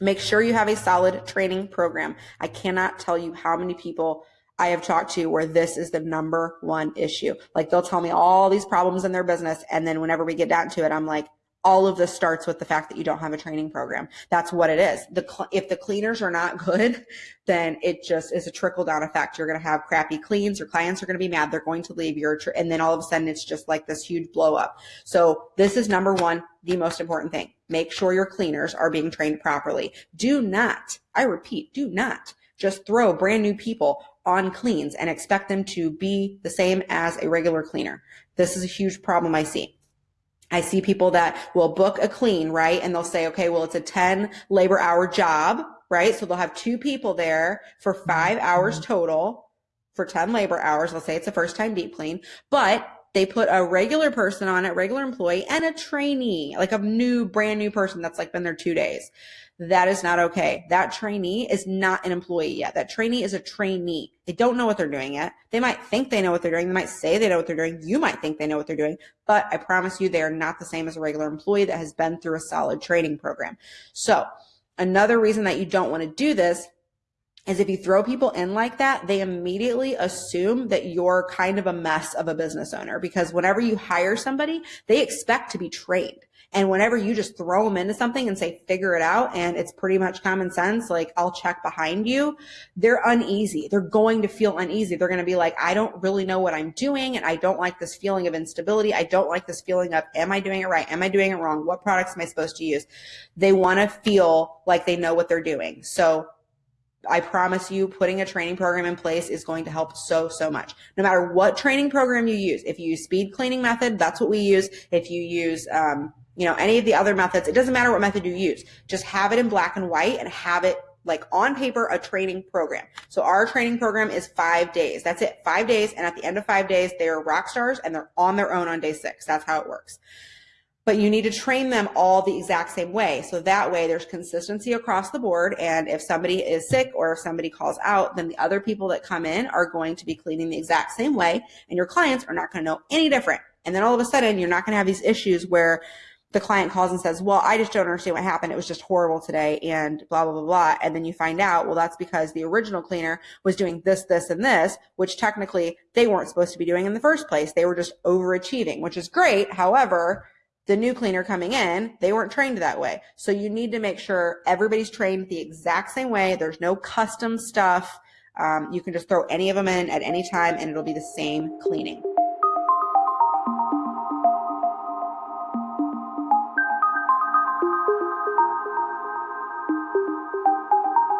Make sure you have a solid training program. I cannot tell you how many people I have talked to where this is the number one issue. Like they'll tell me all these problems in their business. And then whenever we get down to it, I'm like, all of this starts with the fact that you don't have a training program. That's what it is. The if the cleaners are not good, then it just is a trickle down effect. You're going to have crappy cleans. Your clients are going to be mad. They're going to leave your and then all of a sudden it's just like this huge blow up. So this is number one, the most important thing. Make sure your cleaners are being trained properly. Do not, I repeat, do not just throw brand new people on cleans and expect them to be the same as a regular cleaner. This is a huge problem I see. I see people that will book a clean, right? And they'll say, okay, well, it's a 10 labor hour job, right? So they'll have two people there for five mm-hmm. hours total for 10 labor hours. Let's say it's a first time deep clean, but they put a regular person on it, regular employee and a trainee, like a new, brand new person that's like been there two days. That is not okay. That trainee is not an employee yet. That trainee is a trainee. They don't know what they're doing yet. They might think they know what they're doing. They might say they know what they're doing. You might think they know what they're doing, but I promise you they are not the same as a regular employee that has been through a solid training program. So another reason that you don't want to do this is if you throw people in like that, they immediately assume that you're kind of a mess of a business owner because whenever you hire somebody, they expect to be trained. And whenever you just throw them into something and say, figure it out, and it's pretty much common sense, like I'll check behind you, they're uneasy. They're going to feel uneasy. They're going to be like, I don't really know what I'm doing. And I don't like this feeling of instability. I don't like this feeling of, am I doing it right? Am I doing it wrong? What products am I supposed to use? They want to feel like they know what they're doing. So I promise you, putting a training program in place is going to help so, so much. No matter what training program you use, if you use speed cleaning method, that's what we use. If you use, um, you know, any of the other methods, it doesn't matter what method you use. Just have it in black and white and have it like on paper, a training program. So our training program is five days. That's it. Five days. And at the end of five days, they are rock stars and they're on their own on day six. That's how it works but you need to train them all the exact same way. So that way there's consistency across the board. And if somebody is sick or if somebody calls out, then the other people that come in are going to be cleaning the exact same way. And your clients are not going to know any different. And then all of a sudden you're not going to have these issues where the client calls and says, well, I just don't understand what happened. It was just horrible today and blah, blah, blah, blah. And then you find out, well, that's because the original cleaner was doing this, this, and this, which technically they weren't supposed to be doing in the first place. They were just overachieving, which is great. However, the new cleaner coming in, they weren't trained that way. So you need to make sure everybody's trained the exact same way. There's no custom stuff. Um, you can just throw any of them in at any time and it'll be the same cleaning.